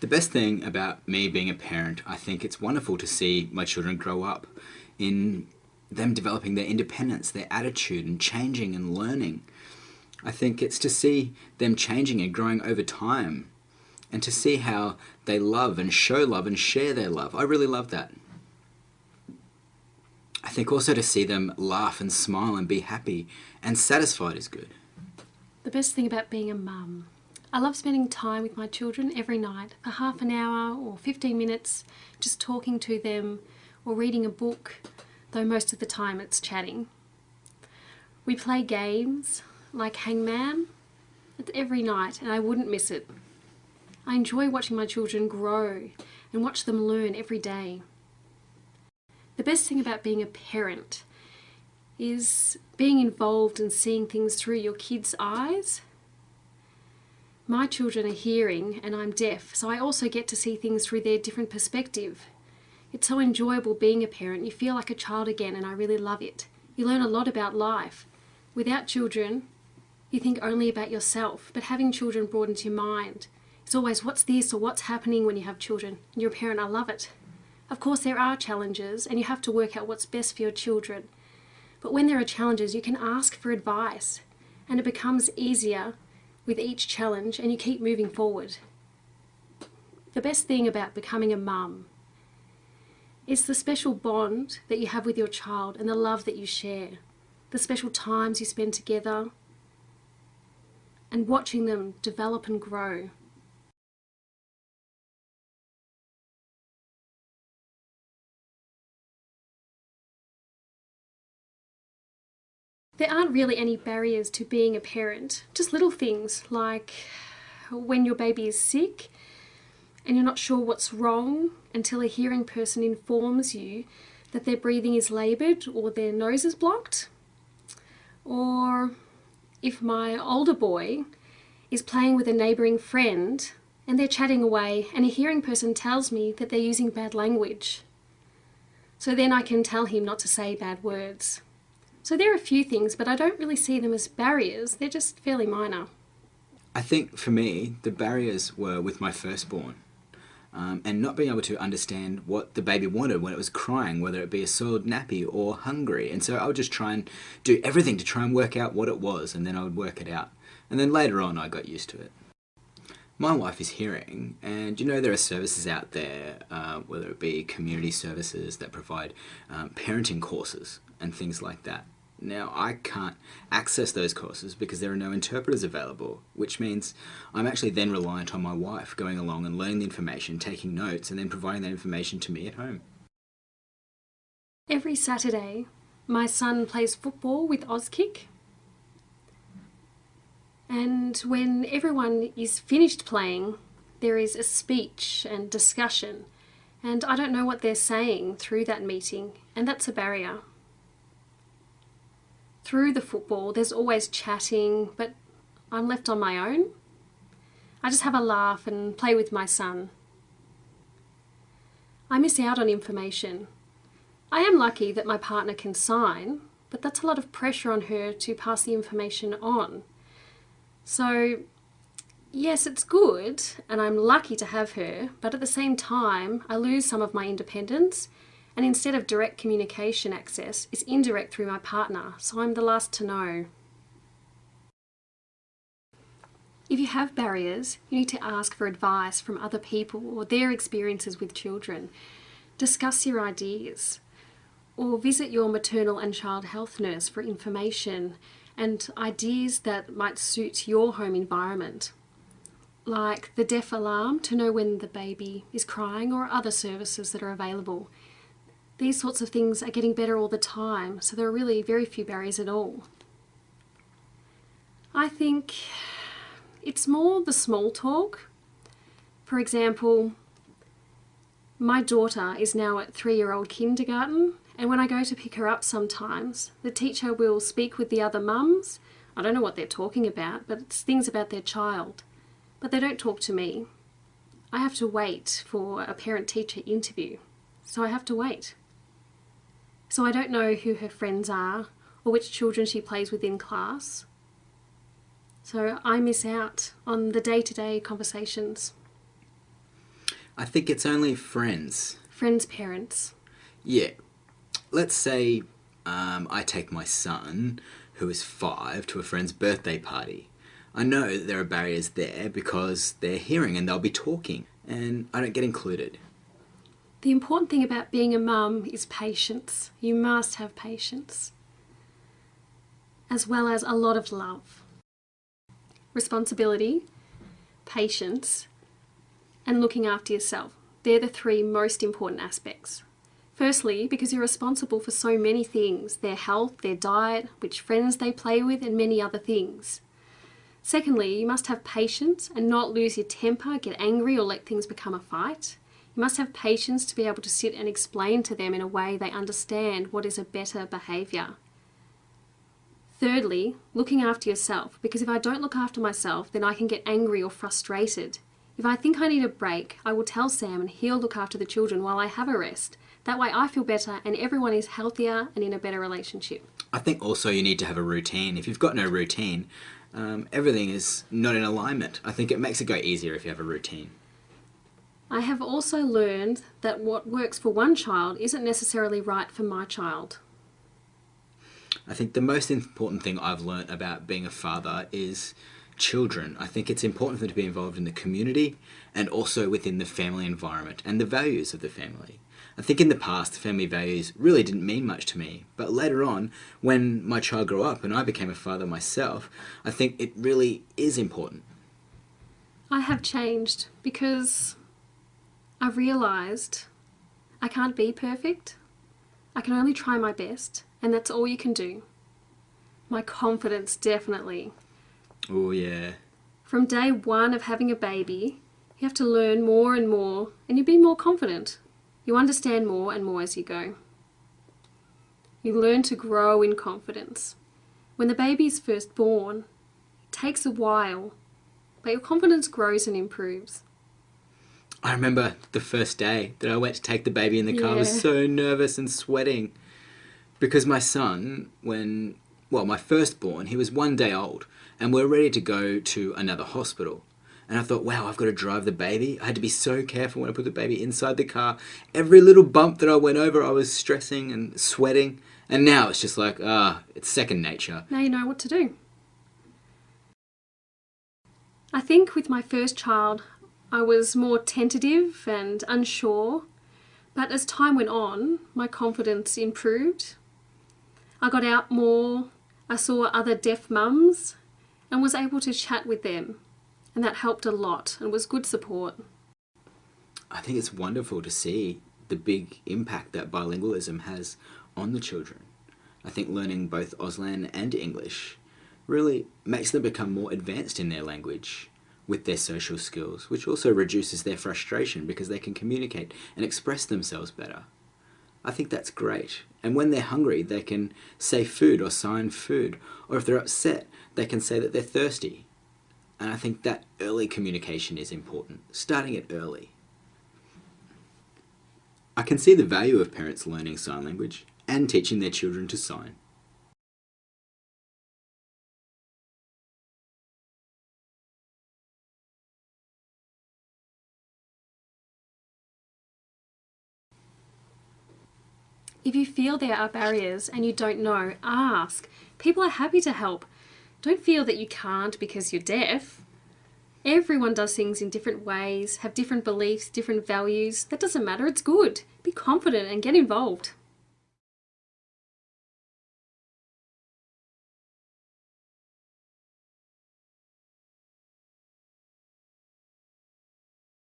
The best thing about me being a parent, I think it's wonderful to see my children grow up in them developing their independence, their attitude, and changing and learning. I think it's to see them changing and growing over time and to see how they love and show love and share their love. I really love that. I think also to see them laugh and smile and be happy and satisfied is good. The best thing about being a mum I love spending time with my children every night for half an hour or 15 minutes, just talking to them or reading a book, though most of the time it's chatting. We play games like Hangman every night and I wouldn't miss it. I enjoy watching my children grow and watch them learn every day. The best thing about being a parent is being involved and seeing things through your kids' eyes my children are hearing and I'm deaf, so I also get to see things through their different perspective. It's so enjoyable being a parent. You feel like a child again and I really love it. You learn a lot about life. Without children, you think only about yourself, but having children broadens your mind. It's always what's this or what's happening when you have children. And you're a parent, I love it. Of course, there are challenges and you have to work out what's best for your children. But when there are challenges, you can ask for advice and it becomes easier with each challenge and you keep moving forward. The best thing about becoming a mum is the special bond that you have with your child and the love that you share, the special times you spend together and watching them develop and grow. There aren't really any barriers to being a parent, just little things like when your baby is sick and you're not sure what's wrong until a hearing person informs you that their breathing is laboured or their nose is blocked. Or if my older boy is playing with a neighbouring friend and they're chatting away and a hearing person tells me that they're using bad language. So then I can tell him not to say bad words. So there are a few things, but I don't really see them as barriers. They're just fairly minor. I think for me, the barriers were with my firstborn. Um, and not being able to understand what the baby wanted when it was crying, whether it be a soiled nappy or hungry. And so I would just try and do everything to try and work out what it was, and then I would work it out. And then later on, I got used to it. My wife is hearing, and you know there are services out there, uh, whether it be community services that provide um, parenting courses and things like that. Now, I can't access those courses because there are no interpreters available, which means I'm actually then reliant on my wife going along and learning the information, taking notes, and then providing that information to me at home. Every Saturday, my son plays football with Auskick. And when everyone is finished playing, there is a speech and discussion. And I don't know what they're saying through that meeting, and that's a barrier through the football, there's always chatting, but I'm left on my own. I just have a laugh and play with my son. I miss out on information. I am lucky that my partner can sign, but that's a lot of pressure on her to pass the information on. So, yes, it's good, and I'm lucky to have her, but at the same time, I lose some of my independence and instead of direct communication access, is indirect through my partner, so I'm the last to know. If you have barriers, you need to ask for advice from other people or their experiences with children. Discuss your ideas or visit your maternal and child health nurse for information and ideas that might suit your home environment like the deaf alarm to know when the baby is crying or other services that are available these sorts of things are getting better all the time, so there are really very few barriers at all. I think it's more the small talk. For example, my daughter is now at three-year-old kindergarten and when I go to pick her up sometimes, the teacher will speak with the other mums. I don't know what they're talking about, but it's things about their child. But they don't talk to me. I have to wait for a parent-teacher interview, so I have to wait. So I don't know who her friends are or which children she plays with in class. So I miss out on the day-to-day -day conversations. I think it's only friends. Friends' parents. Yeah. Let's say um, I take my son, who is five, to a friend's birthday party. I know that there are barriers there because they're hearing and they'll be talking, and I don't get included. The important thing about being a mum is patience. You must have patience, as well as a lot of love. Responsibility, patience, and looking after yourself. They're the three most important aspects. Firstly, because you're responsible for so many things their health, their diet, which friends they play with, and many other things. Secondly, you must have patience and not lose your temper, get angry, or let things become a fight. You must have patience to be able to sit and explain to them in a way they understand what is a better behaviour. Thirdly, looking after yourself, because if I don't look after myself, then I can get angry or frustrated. If I think I need a break, I will tell Sam and he'll look after the children while I have a rest. That way I feel better and everyone is healthier and in a better relationship. I think also you need to have a routine. If you've got no routine, um, everything is not in alignment. I think it makes it go easier if you have a routine. I have also learned that what works for one child isn't necessarily right for my child. I think the most important thing I've learned about being a father is children. I think it's important for them to be involved in the community and also within the family environment and the values of the family. I think in the past, family values really didn't mean much to me, but later on, when my child grew up and I became a father myself, I think it really is important. I have changed because I've realised I can't be perfect. I can only try my best, and that's all you can do. My confidence, definitely. Oh, yeah. From day one of having a baby, you have to learn more and more, and you be more confident. You understand more and more as you go. You learn to grow in confidence. When the baby is first born, it takes a while, but your confidence grows and improves. I remember the first day that I went to take the baby in the car. I was so nervous and sweating because my son, when well, my firstborn, he was one day old, and we are ready to go to another hospital. And I thought, wow, I've got to drive the baby. I had to be so careful when I put the baby inside the car. Every little bump that I went over, I was stressing and sweating. And now it's just like, ah, it's second nature. Now you know what to do. I think with my first child, I was more tentative and unsure, but as time went on, my confidence improved. I got out more, I saw other deaf mums, and was able to chat with them, and that helped a lot and was good support. I think it's wonderful to see the big impact that bilingualism has on the children. I think learning both Auslan and English really makes them become more advanced in their language with their social skills, which also reduces their frustration because they can communicate and express themselves better. I think that's great. And when they're hungry, they can say food or sign food. Or if they're upset, they can say that they're thirsty. And I think that early communication is important, starting it early. I can see the value of parents learning sign language and teaching their children to sign. If you feel there are barriers and you don't know, ask. People are happy to help. Don't feel that you can't because you're deaf. Everyone does things in different ways, have different beliefs, different values. That doesn't matter, it's good. Be confident and get involved.